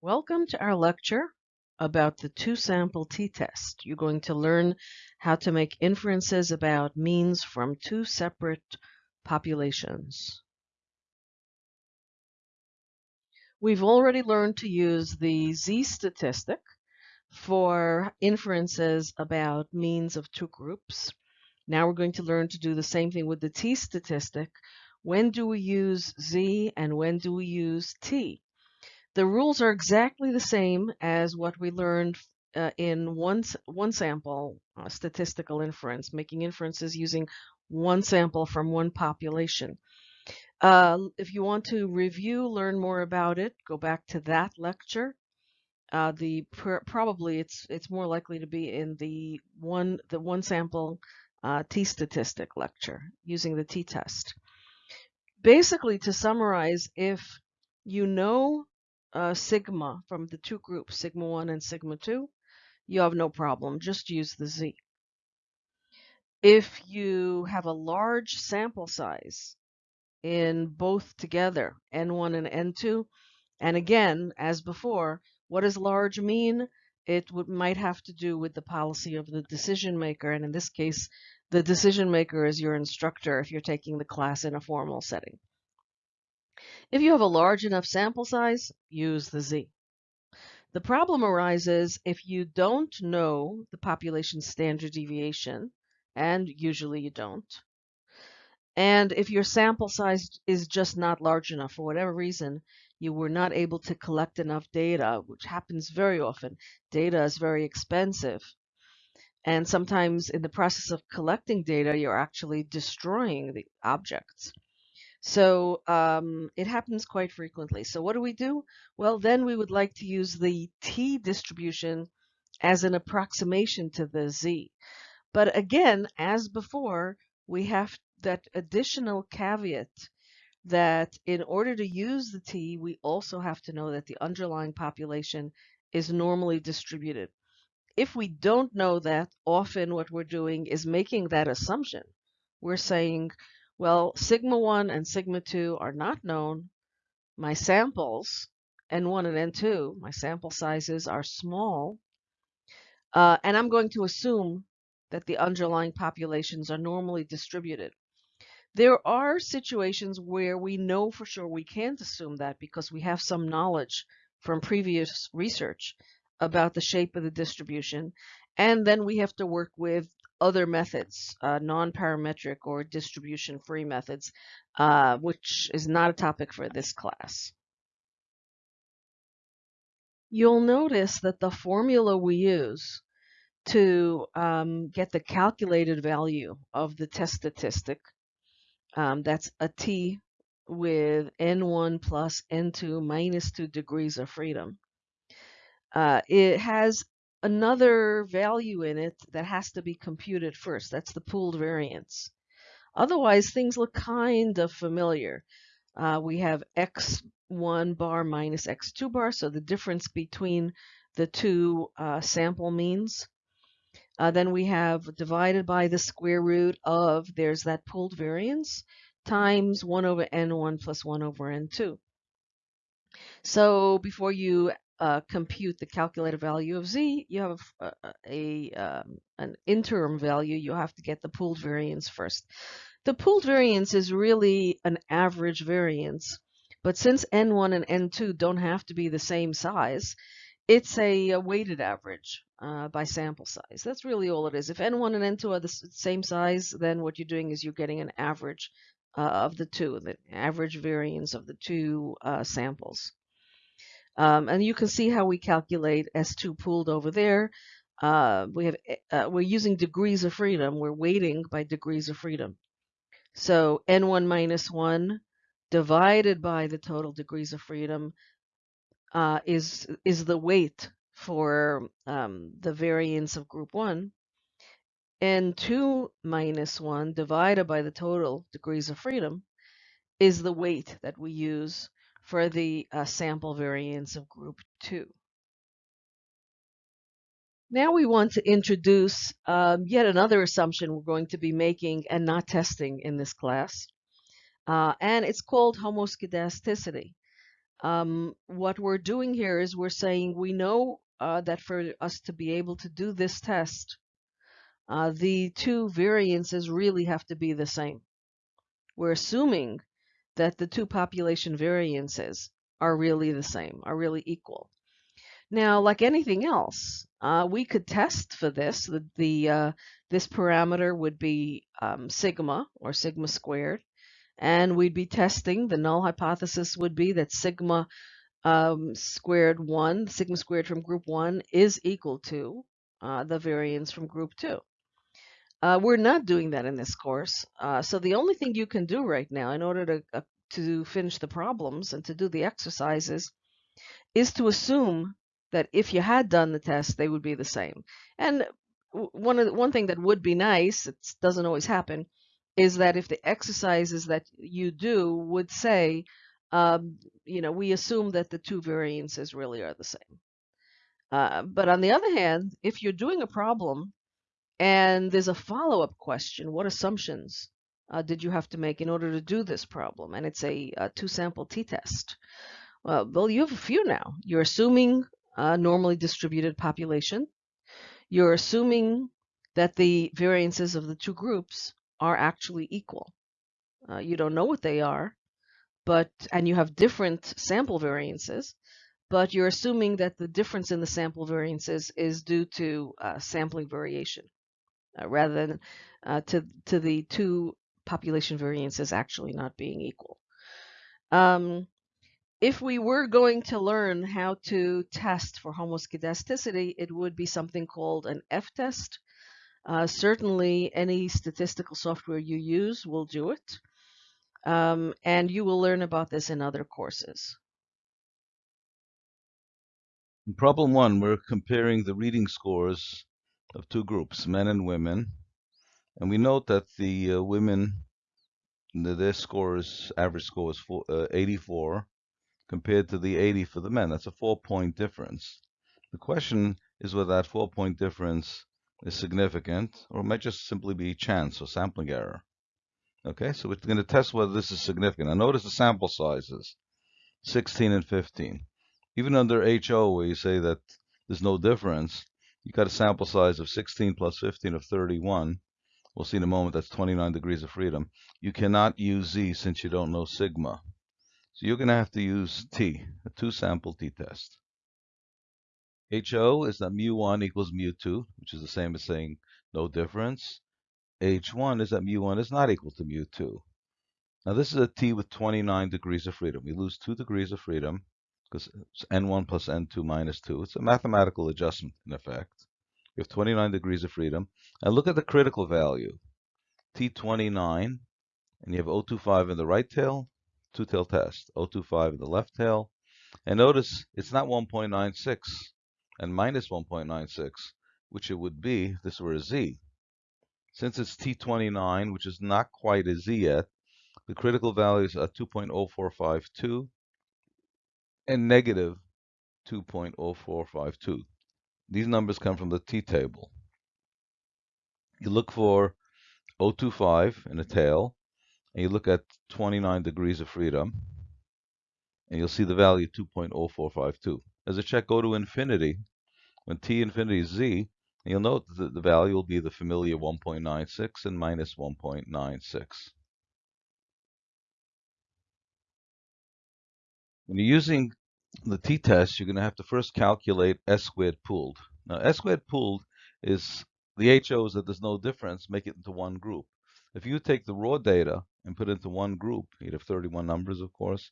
Welcome to our lecture about the two-sample t-test. You're going to learn how to make inferences about means from two separate populations. We've already learned to use the z-statistic for inferences about means of two groups. Now we're going to learn to do the same thing with the t-statistic. When do we use z and when do we use t? The rules are exactly the same as what we learned uh, in one, one sample uh, statistical inference, making inferences using one sample from one population. Uh, if you want to review, learn more about it, go back to that lecture. Uh, the pr probably it's it's more likely to be in the one the one sample uh, t statistic lecture using the t test. Basically, to summarize, if you know uh, sigma from the two groups, sigma 1 and sigma 2, you have no problem. Just use the z. If you have a large sample size in both together, n1 and n2, and again, as before, what does large mean? It would, might have to do with the policy of the decision maker, and in this case, the decision maker is your instructor if you're taking the class in a formal setting. If you have a large enough sample size, use the z. The problem arises if you don't know the population standard deviation, and usually you don't, and if your sample size is just not large enough for whatever reason, you were not able to collect enough data, which happens very often. Data is very expensive. And sometimes in the process of collecting data, you're actually destroying the objects. So um, it happens quite frequently. So what do we do? Well, then we would like to use the t distribution as an approximation to the z. But again, as before, we have that additional caveat that in order to use the t, we also have to know that the underlying population is normally distributed. If we don't know that, often what we're doing is making that assumption. We're saying, well, sigma 1 and sigma 2 are not known. My samples, N1 and N2, my sample sizes are small. Uh, and I'm going to assume that the underlying populations are normally distributed. There are situations where we know for sure we can't assume that because we have some knowledge from previous research about the shape of the distribution. And then we have to work with other methods, uh, non-parametric or distribution-free methods, uh, which is not a topic for this class. You'll notice that the formula we use to um, get the calculated value of the test statistic, um, that's a t with n1 plus n2 minus 2 degrees of freedom. Uh, it has another value in it that has to be computed first. That's the pooled variance. Otherwise, things look kind of familiar. Uh, we have x1 bar minus x2 bar, so the difference between the two uh, sample means. Uh, then we have divided by the square root of, there's that pooled variance, times 1 over n1 plus 1 over n2. So before you uh, compute the calculated value of z, you have a, a um, an interim value. You have to get the pooled variance first. The pooled variance is really an average variance, but since n1 and n2 don't have to be the same size, it's a, a weighted average uh, by sample size. That's really all it is. If n1 and n2 are the same size, then what you're doing is you're getting an average uh, of the two, the average variance of the two uh, samples. Um, and you can see how we calculate S2 pooled over there. Uh, we have uh, we're using degrees of freedom. We're weighting by degrees of freedom. So N1 minus 1 divided by the total degrees of freedom uh, is is the weight for um, the variance of group 1. N2 minus 1 divided by the total degrees of freedom is the weight that we use for the uh, sample variance of group 2. Now we want to introduce um, yet another assumption we're going to be making and not testing in this class. Uh, and it's called homoscedasticity. um, what we're doing here is we're saying we know uh, that for us to be able to do this test, uh, the two variances really have to be the same. We're assuming that the two population variances are really the same, are really equal. Now, like anything else, uh, we could test for this. The, the uh, this parameter would be um, sigma or sigma squared, and we'd be testing. The null hypothesis would be that sigma um, squared one, sigma squared from group one, is equal to uh, the variance from group two. Uh, we're not doing that in this course. Uh, so the only thing you can do right now in order to, uh, to finish the problems and to do the exercises is to assume that if you had done the test, they would be the same. And one of the, one thing that would be nice, it doesn't always happen, is that if the exercises that you do would say, um, you know, we assume that the two variances really are the same. Uh, but on the other hand, if you're doing a problem and there's a follow-up question, what assumptions uh, did you have to make in order to do this problem? And it's a, a two-sample t-test. Well, well, you have a few now. You're assuming a normally distributed population. You're assuming that the variances of the two groups are actually equal. Uh, you don't know what they are, but and you have different sample variances, but you're assuming that the difference in the sample variances is due to uh, sampling variation uh, rather than uh, to, to the two population variances actually not being equal. Um, if we were going to learn how to test for homoscedasticity, it would be something called an F-test. Uh, certainly, any statistical software you use will do it. Um, and you will learn about this in other courses. In problem one, we're comparing the reading scores of two groups, men and women. And we note that the uh, women, the, their scores, average score is four, uh, 84 compared to the 80 for the men. That's a four point difference. The question is whether that four point difference is significant or it might just simply be chance or sampling error. Okay, so we're going to test whether this is significant. Now notice the sample sizes, 16 and 15. Even under HO, where you say that there's no difference, you got a sample size of 16 plus 15 of 31. We'll see in a moment that's 29 degrees of freedom. You cannot use Z since you don't know sigma. So you're going to have to use T, a two-sample t-test. HO is that mu1 equals mu2, which is the same as saying no difference. H1 is that mu1 is not equal to mu2. Now this is a T with 29 degrees of freedom. We lose 2 degrees of freedom because it's N1 plus N2 minus 2. It's a mathematical adjustment in effect. You have 29 degrees of freedom. And look at the critical value. T29, and you have O25 in the right tail, two-tail test, 025 in the left tail. And notice it's not 1.96 and minus 1.96, which it would be if this were a z. Since it's T29, which is not quite a z yet, the critical values are 2.0452 and negative 2.0452. These numbers come from the t-table. You look for 025 in the tail, and you look at 29 degrees of freedom, and you'll see the value 2.0452. As a check, go to infinity. When t infinity is z, you'll note that the value will be the familiar 1.96 and minus 1.96. When you're using the t-test, you're going to have to first calculate s squared pooled. Now, s squared pooled is the HOs that there's no difference, make it into one group. If you take the raw data and put it into one group, you'd have 31 numbers, of course,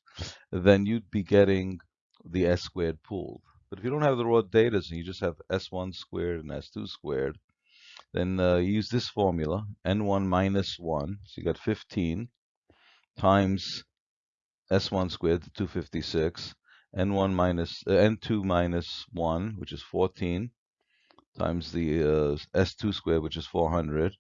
then you'd be getting the S squared pooled. But if you don't have the raw data and you just have S1 squared and S2 squared, then uh, use this formula, N1 minus 1, so you got 15 times S1 squared to 256, N1 minus, uh, N2 minus 1, which is 14, times the uh, S2 squared, which is 400,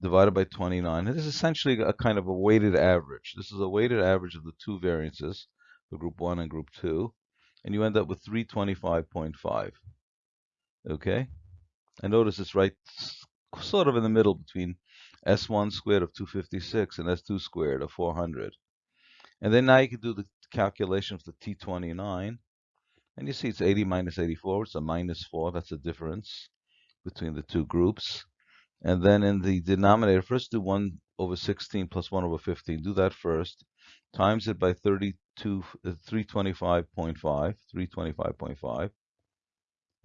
divided by 29. It is essentially a kind of a weighted average. This is a weighted average of the two variances, the group 1 and group 2, and you end up with 325.5. Okay? And notice it's right sort of in the middle between S1 squared of 256 and S2 squared of 400. And then now you can do the calculation of the T29. And you see it's 80 minus 84, it's a minus 4, that's the difference between the two groups. And then in the denominator, first do 1 over 16 plus 1 over 15. Do that first. Times it by 32, uh, 325.5, 325.5.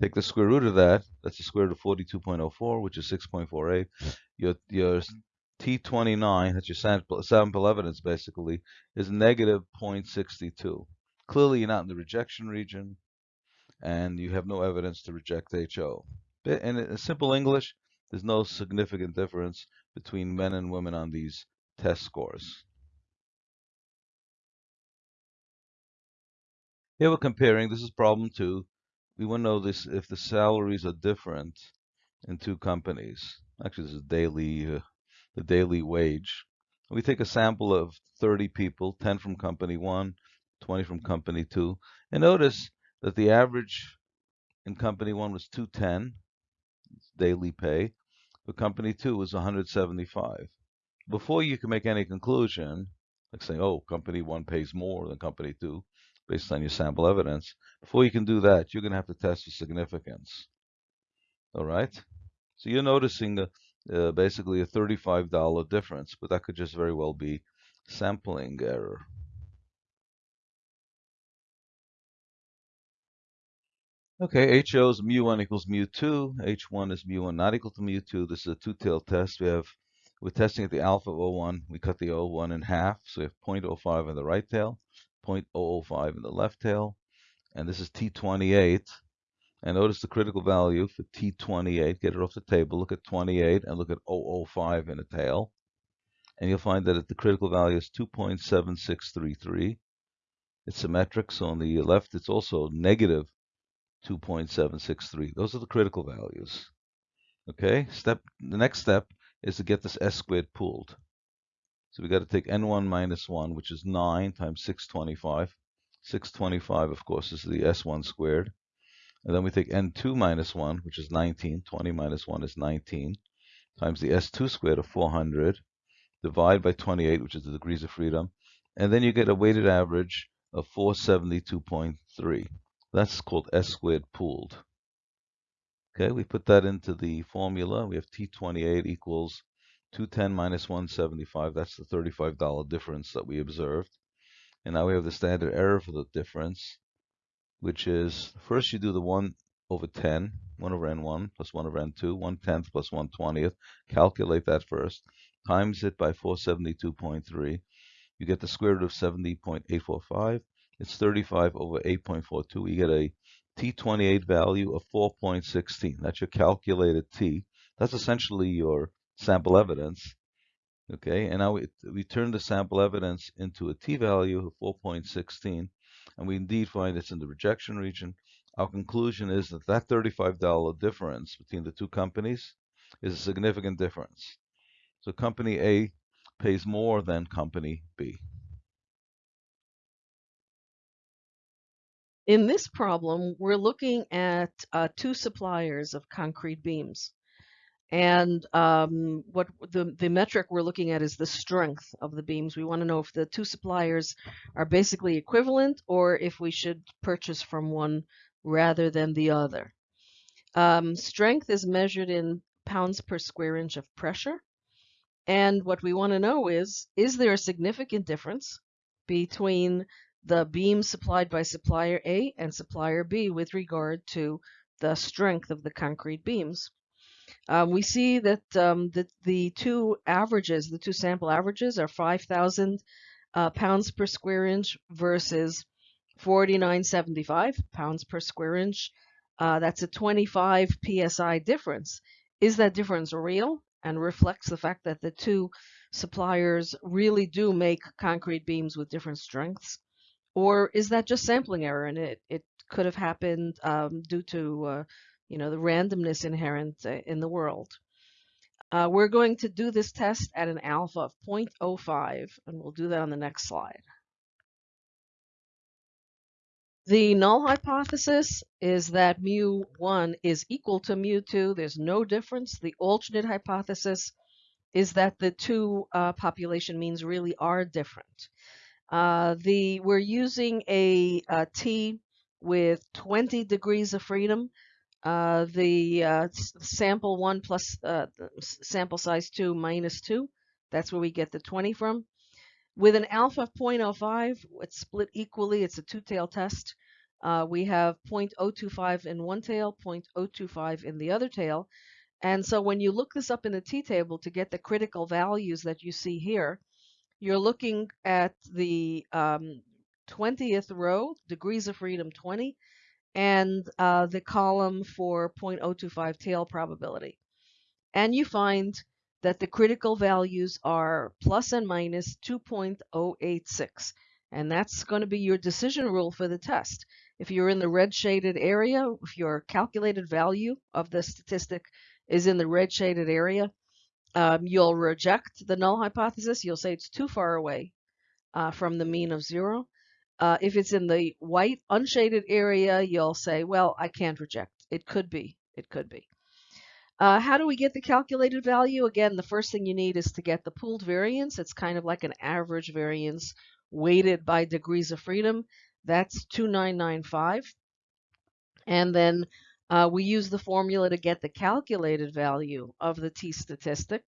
Take the square root of that. That's the square root of 42.04, which is 6.48. Your, your T29, that's your sample, evidence basically, is negative 0.62. Clearly, you're not in the rejection region, and you have no evidence to reject HO. In simple English, there's no significant difference between men and women on these test scores. Here we're comparing, this is problem two. We want to know this if the salaries are different in two companies. Actually, this is daily, uh, the daily wage. We take a sample of 30 people, 10 from company one, 20 from company two, and notice that the average in company one was 210 daily pay, but company two was 175. Before you can make any conclusion, like saying, oh, company one pays more than company two, based on your sample evidence, before you can do that, you're going to have to test for significance. All right? So you're noticing a, uh, basically a $35 difference, but that could just very well be sampling error. Okay, HO is mu1 equals mu2. H1 is mu1 not equal to mu2. This is a two-tailed test. We have, we're testing at the alpha of O1. We cut the O1 in half. So we have 0.05 in the right tail, 0.005 in the left tail. And this is T28. And notice the critical value for T28. Get it off the table. Look at 28 and look at 005 in the tail. And you'll find that the critical value is 2.7633. It's symmetric, so on the left it's also negative 2.763. Those are the critical values. Okay, step. the next step is to get this s squared pooled. So we got to take n1 minus 1, which is 9 times 625. 625, of course, is the s1 squared. And then we take n2 minus 1, which is 19. 20 minus 1 is 19, times the s2 squared of 400, divide by 28, which is the degrees of freedom. And then you get a weighted average of 472.3. That's called S squared pooled. Okay, we put that into the formula. We have T28 equals 210 minus 175. That's the $35 difference that we observed. And now we have the standard error for the difference, which is first you do the 1 over 10, 1 over n1 plus 1 over n2, 1 tenth plus 1 20th. Calculate that first. Times it by 472.3. You get the square root of 70.845 it's 35 over 8.42. You get a T28 value of 4.16. That's your calculated T. That's essentially your sample evidence. Okay, and now we, we turn the sample evidence into a T value of 4.16, and we indeed find it's in the rejection region. Our conclusion is that that $35 difference between the two companies is a significant difference. So company A pays more than company B. In this problem, we're looking at uh, two suppliers of concrete beams. And um, what the, the metric we're looking at is the strength of the beams. We want to know if the two suppliers are basically equivalent or if we should purchase from one rather than the other. Um, strength is measured in pounds per square inch of pressure. And what we want to know is, is there a significant difference between the beam supplied by supplier A and supplier B with regard to the strength of the concrete beams. Um, we see that um, the, the two averages, the two sample averages are 5,000 uh, pounds per square inch versus 49.75 pounds per square inch. Uh, that's a 25 psi difference. Is that difference real and reflects the fact that the two suppliers really do make concrete beams with different strengths? Or is that just sampling error and it, it could have happened um, due to, uh, you know, the randomness inherent uh, in the world? Uh, we're going to do this test at an alpha of 0.05, and we'll do that on the next slide. The null hypothesis is that mu1 is equal to mu2. There's no difference. The alternate hypothesis is that the two uh, population means really are different. Uh, the we're using a, a t with 20 degrees of freedom. Uh, the uh, sample one plus uh, sample size two minus two. That's where we get the 20 from. With an alpha of 0.05, it's split equally. It's a two-tail test. Uh, we have 0.025 in one tail, 0.025 in the other tail. And so when you look this up in the t-table to get the critical values that you see here, you're looking at the um, 20th row, degrees of freedom 20, and uh, the column for 0.025 tail probability. And you find that the critical values are plus and minus 2.086. And that's going to be your decision rule for the test. If you're in the red shaded area, if your calculated value of the statistic is in the red shaded area, um, you'll reject the null hypothesis. You'll say it's too far away uh, from the mean of zero. Uh, if it's in the white unshaded area, you'll say, well, I can't reject. It could be. It could be. Uh, how do we get the calculated value? Again, the first thing you need is to get the pooled variance. It's kind of like an average variance weighted by degrees of freedom. That's 2995. And then uh, we use the formula to get the calculated value of the t statistic.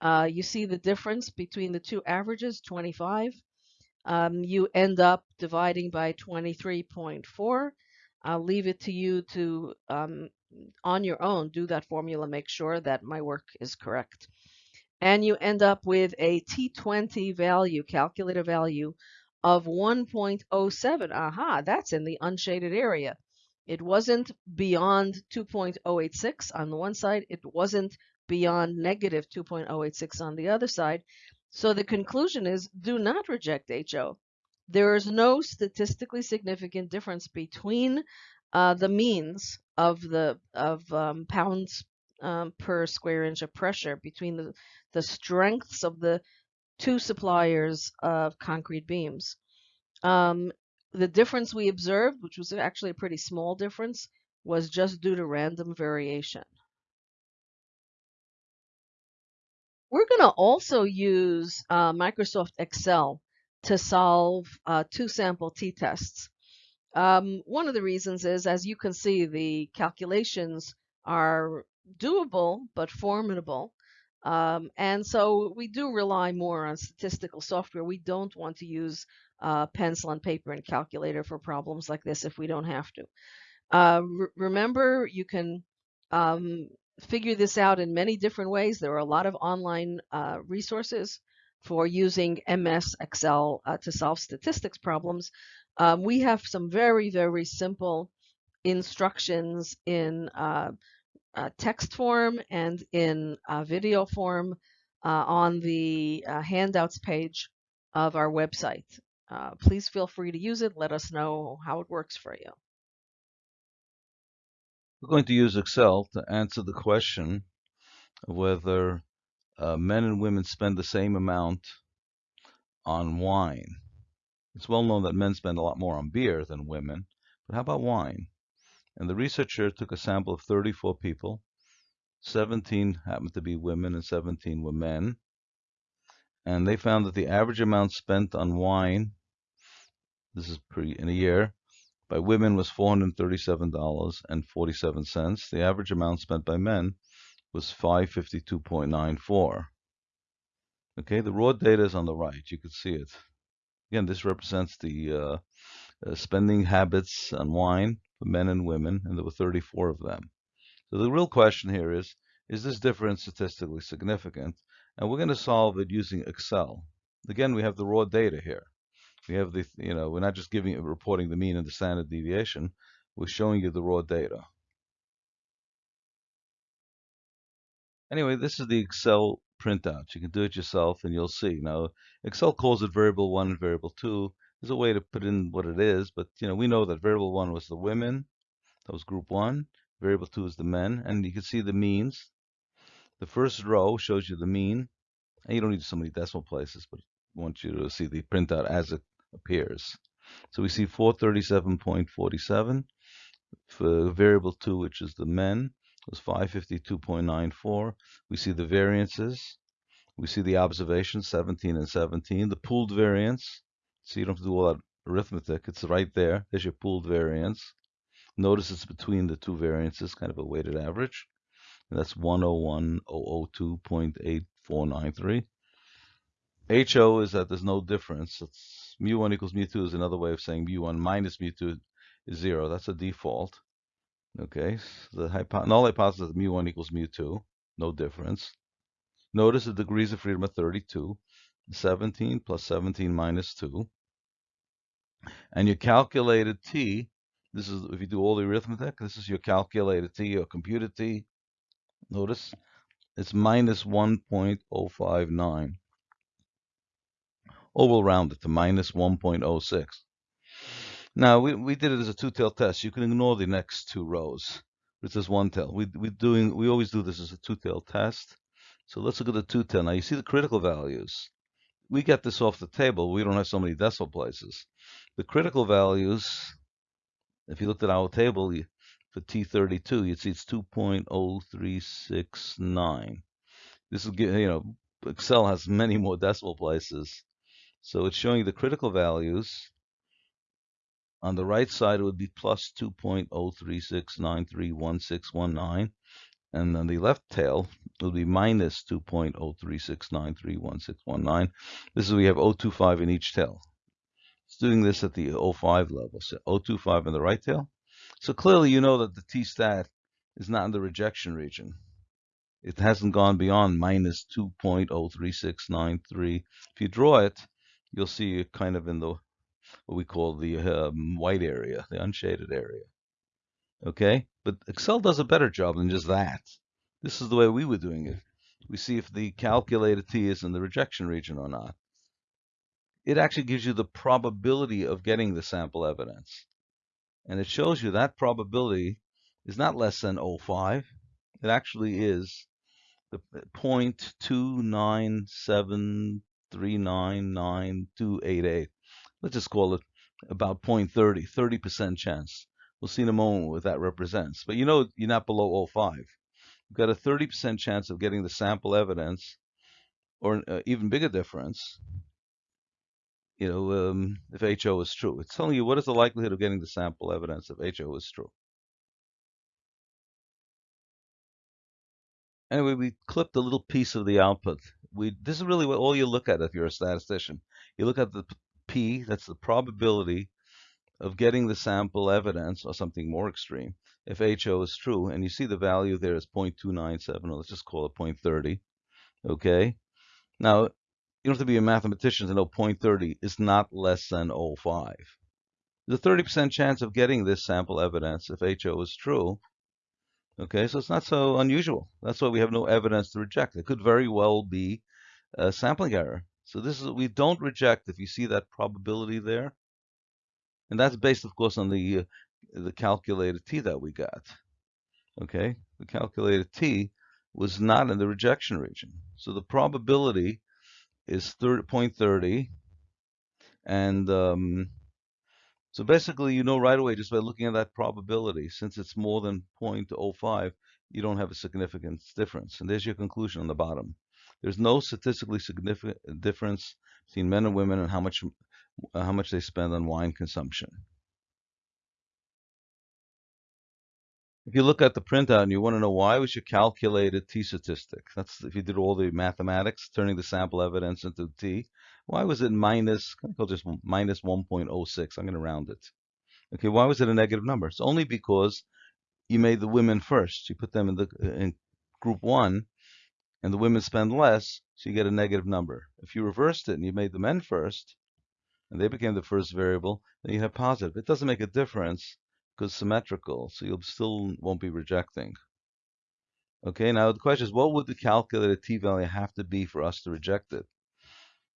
Uh, you see the difference between the two averages, 25. Um, you end up dividing by 23.4. I'll leave it to you to um, on your own, do that formula, make sure that my work is correct. And you end up with a T20 value, calculator value of 1.07. Aha, that's in the unshaded area. It wasn't beyond 2.086 on the one side. It wasn't beyond negative 2.086 on the other side. So the conclusion is do not reject HO. There is no statistically significant difference between uh, the means of the of um, pounds um, per square inch of pressure between the, the strengths of the two suppliers of concrete beams. Um, the difference we observed, which was actually a pretty small difference, was just due to random variation. We're going to also use uh, Microsoft Excel to solve uh, two sample t-tests. Um, one of the reasons is, as you can see, the calculations are doable but formidable. Um, and so we do rely more on statistical software. We don't want to use uh, pencil and paper and calculator for problems like this if we don't have to. Uh, re remember, you can um, figure this out in many different ways. There are a lot of online uh, resources for using MS Excel uh, to solve statistics problems. Um, we have some very, very simple instructions in uh, uh, text form and in uh, video form uh, on the handouts page of our website. Please feel free to use it. Let us know how it works for you. We're going to use Excel to answer the question of whether uh, men and women spend the same amount on wine. It's well known that men spend a lot more on beer than women, but how about wine? And the researcher took a sample of 34 people. 17 happened to be women and 17 were men. And they found that the average amount spent on wine, this is per, in a year, by women was $437.47. The average amount spent by men was 552.94. Okay, the raw data is on the right. You can see it. Again, this represents the uh, uh, spending habits on wine for men and women, and there were 34 of them. So the real question here is, is this difference statistically significant? And we're going to solve it using Excel. Again, we have the raw data here. We have the, you know, we're not just giving reporting the mean and the standard deviation. We're showing you the raw data. Anyway, this is the Excel printout. You can do it yourself and you'll see. Now, Excel calls it variable one and variable two. There's a way to put in what it is, but you know, we know that variable one was the women. That was group one. Variable two is the men, and you can see the means. The first row shows you the mean. And you don't need so many decimal places, but I want you to see the printout as it appears. So we see 437.47 for variable 2, which is the men was 552.94. We see the variances. We see the observations, 17 and 17. The pooled variance, So you don't have to do all that arithmetic. It's right there. There's your pooled variance. Notice it's between the two variances, kind of a weighted average. And that's 101,002.8493. HO is that there's no difference. It's mu1 equals mu2 is another way of saying mu1 minus mu2 is 0. That's a default. Okay, so the hypo null hypothesis is mu1 equals mu2, no difference. Notice the degrees of freedom are 32, 17 plus 17 minus 2. And your calculated t, this is if you do all the arithmetic, this is your calculated t, your computed t. Notice it's minus 1.059. Or we'll round it to minus 1.06. Now, we, we did it as a two-tail test. You can ignore the next two rows. It's just one tail. We, we, doing, we always do this as a two-tail test. So let's look at the two-tail. Now, you see the critical values. We get this off the table. We don't have so many decimal places. The critical values, if you looked at our table for T32, you'd see it's 2.0369. This is, you know, Excel has many more decimal places. So it's showing the critical values. On the right side, it would be plus 2.036931619. And on the left tail, will be minus 2.036931619. This is we have 025 in each tail. It's doing this at the 05 level. So 025 in the right tail. So clearly you know that the t-stat is not in the rejection region it hasn't gone beyond minus 2.03693. If you draw it, you'll see kind of in the what we call the um, white area, the unshaded area. Okay, but Excel does a better job than just that. This is the way we were doing it. We see if the calculated t is in the rejection region or not. It actually gives you the probability of getting the sample evidence. And it shows you that probability is not less than 0.5. It actually is the 0.297 399,288. Let's just call it about 0.30, 30% chance. We'll see in a moment what that represents. But you know you're not below 0.5. You've got a 30% chance of getting the sample evidence, or an uh, even bigger difference, you know, um, if HO is true. It's telling you what is the likelihood of getting the sample evidence if HO is true. Anyway, we clipped a little piece of the output we this is really what all you look at if you're a statistician. You look at the p, that's the probability of getting the sample evidence or something more extreme if HO is true, and you see the value there is 0.297, or let's just call it 0.30. Okay. Now, you don't have to be a mathematician to know 0.30 is not less than 0.5. There's a 30% chance of getting this sample evidence if HO is true. Okay, so it's not so unusual. That's why we have no evidence to reject. It could very well be a sampling error. So this is we don't reject if you see that probability there, and that's based, of course, on the uh, the calculated t that we got. Okay, the calculated t was not in the rejection region, so the probability is 30.30, and um, so basically, you know right away just by looking at that probability, since it's more than 0.05, you don't have a significant difference. And there's your conclusion on the bottom. There's no statistically significant difference between men and women and how much uh, how much they spend on wine consumption. If you look at the printout and you want to know why was your calculated t-statistic, that's if you did all the mathematics, turning the sample evidence into t, why was it minus, I call just minus 1.06? I'm going to round it. Okay, why was it a negative number? It's only because you made the women first. You put them in the in group one, and the women spend less, so you get a negative number. If you reversed it and you made the men first, and they became the first variable, then you have positive. It doesn't make a difference because symmetrical, so you still won't be rejecting. Okay, now the question is, what would the calculated t-value have to be for us to reject it?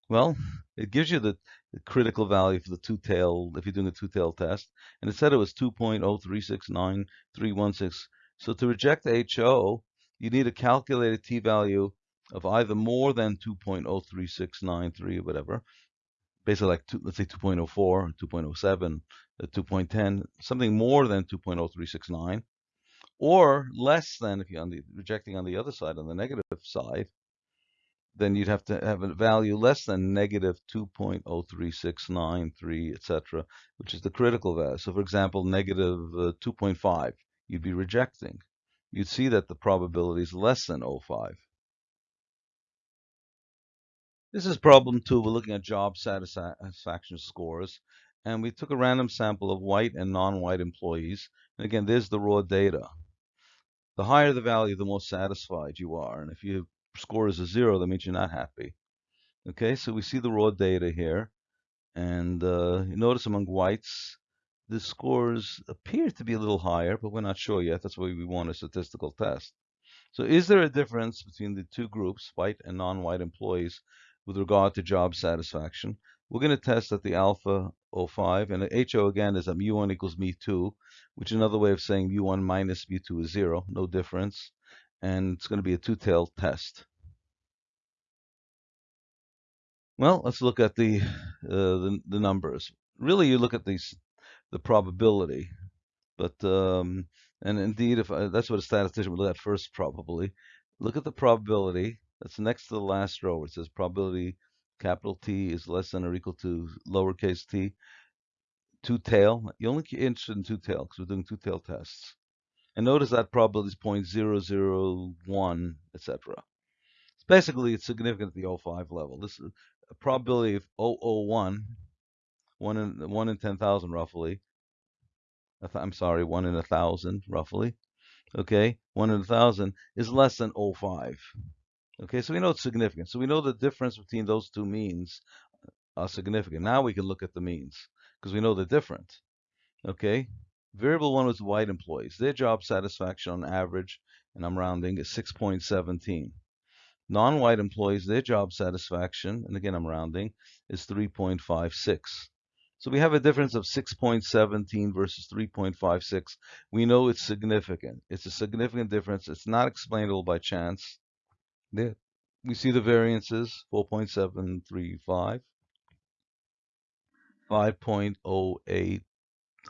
Well, it gives you the, critical value for the two-tail, if you're doing a two-tail test, and it said it was 2.0369316. So to reject HO, you need a calculated t-value of either more than 2.03693 or whatever, basically like two, let's say 2.04, 2.07, uh, 2.10, something more than 2.0369, or less than if you're on the rejecting on the other side, on the negative side, then you'd have to have a value less than negative 2.03693, etc., which is the critical value. So for example, negative, uh, 2.5, you'd be rejecting. You'd see that the probability is less than 0.5. This is problem two. We're looking at job satisfaction scores. And we took a random sample of white and non-white employees. And again, there's the raw data. The higher the value, the more satisfied you are. And if your score is a zero, that means you're not happy. Okay, so we see the raw data here. And uh, you notice among whites, the scores appear to be a little higher, but we're not sure yet. That's why we want a statistical test. So is there a difference between the two groups, white and non-white employees, with regard to job satisfaction? We're going to test at the alpha 05, and the HO again is at mu1 equals mu2, which is another way of saying mu1 minus mu2 is zero, no difference. And it's going to be a two-tailed test. Well, let's look at the, uh, the, the numbers. Really, you look at these the probability, but um, and indeed, if I, that's what a statistician would look at first, probably look at the probability that's next to the last row. It says probability capital T is less than or equal to lowercase t. Two tail. You only interested in two tail because we're doing two tail tests. And notice that probability is 0.001, etc. Basically, it's significant at the 05 level. This is a probability of 001, one in one in 10,000 roughly. I'm sorry, one in a thousand roughly. Okay, one in a thousand is less than 05. Okay, so we know it's significant. So we know the difference between those two means are significant. Now we can look at the means because we know they're different. Okay, variable one was white employees. Their job satisfaction on average, and I'm rounding, is 6.17. Non-white employees, their job satisfaction, and again I'm rounding, is 3.56. So we have a difference of 6.17 versus 3.56. We know it's significant. It's a significant difference. It's not explainable by chance. There, we see the variances, 4.735, 5.08,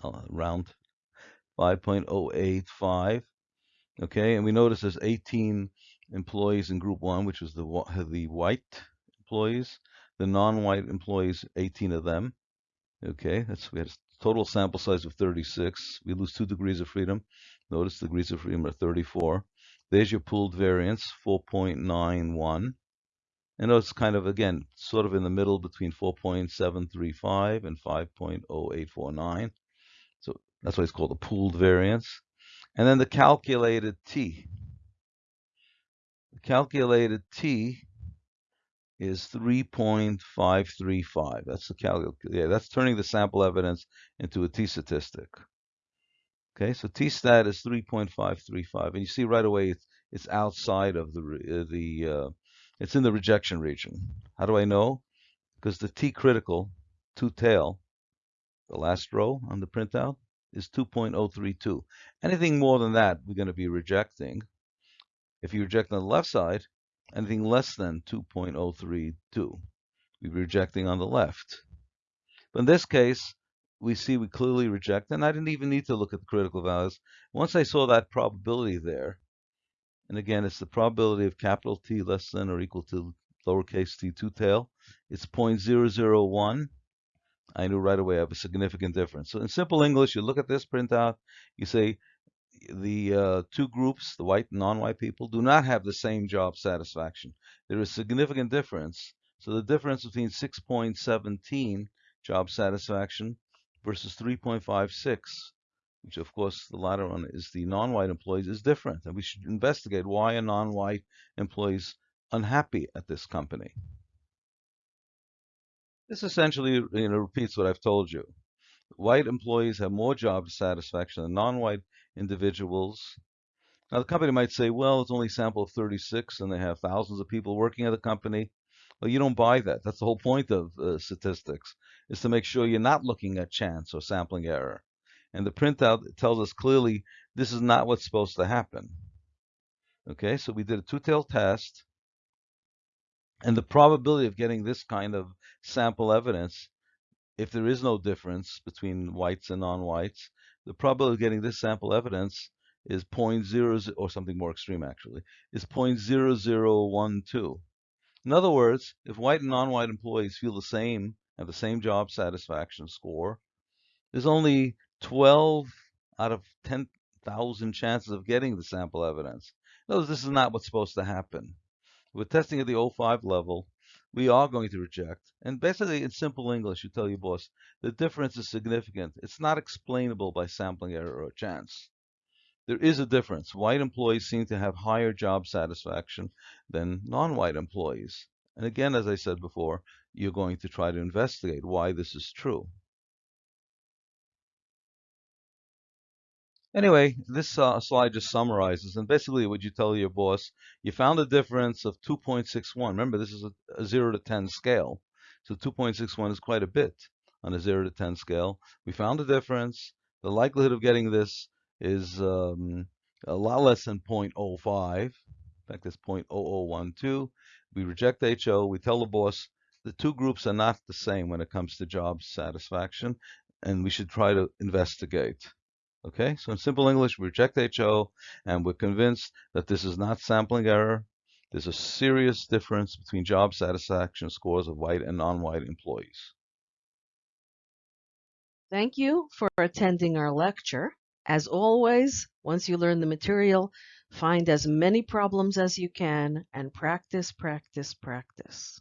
uh, round, 5.085, okay, and we notice there's 18 employees in group one, which was the, the white employees, the non-white employees, 18 of them, okay, that's, we had a total sample size of 36, we lose two degrees of freedom, notice degrees of freedom are 34, there's your pooled variance, 4.91. And it's kind of, again, sort of in the middle between 4.735 and 5.0849. That's why it's called the pooled variance. And then the calculated T. The calculated T is 3.535. That's the cal yeah, that's turning the sample evidence into a T statistic. Okay, so t-stat is 3.535, and you see right away it's, it's outside of the uh, the uh, it's in the rejection region. How do I know? Because the t-critical two tail, the last row on the printout, is 2.032. Anything more than that, we're going to be rejecting. If you reject on the left side, anything less than 2.032, we're rejecting on the left. But in this case, we see we clearly reject, and I didn't even need to look at the critical values. Once I saw that probability there, and again, it's the probability of capital T less than or equal to lowercase t two tail, it's 0.001. I knew right away I have a significant difference. So in simple English, you look at this printout, you say the uh, two groups, the white and non-white people, do not have the same job satisfaction. There is significant difference. So the difference between 6.17 job satisfaction versus 3.56, which of course the latter one is the non-white employees, is different. And we should investigate why are non-white employees unhappy at this company. This essentially you know, repeats what I've told you. White employees have more job satisfaction than non-white individuals. Now the company might say, well, it's only a sample of 36 and they have thousands of people working at the company. Well, you don't buy that. That's the whole point of uh, statistics, is to make sure you're not looking at chance or sampling error. And the printout tells us clearly this is not what's supposed to happen. Okay, so we did a two-tailed test. And the probability of getting this kind of sample evidence, if there is no difference between whites and non-whites, the probability of getting this sample evidence is 0.00, or something more extreme actually, is 0.0012. In other words, if white and non-white employees feel the same, have the same job satisfaction score, there's only 12 out of 10,000 chances of getting the sample evidence. In other words, this is not what's supposed to happen. With testing at the 05 level, we are going to reject. And basically, in simple English, you tell your boss, the difference is significant. It's not explainable by sampling error or chance. There is a difference. White employees seem to have higher job satisfaction than non-white employees. And again, as I said before, you're going to try to investigate why this is true. Anyway, this uh, slide just summarizes, and basically what you tell your boss, you found a difference of 2.61. Remember, this is a, a 0 to 10 scale. So 2.61 is quite a bit on a 0 to 10 scale. We found a difference. The likelihood of getting this is um, a lot less than 0.05. In fact, it's 0.0012. We reject HO. We tell the boss the two groups are not the same when it comes to job satisfaction, and we should try to investigate. Okay, so in simple English, we reject HO, and we're convinced that this is not sampling error. There's a serious difference between job satisfaction scores of white and non-white employees. Thank you for attending our lecture. As always, once you learn the material, find as many problems as you can and practice, practice, practice.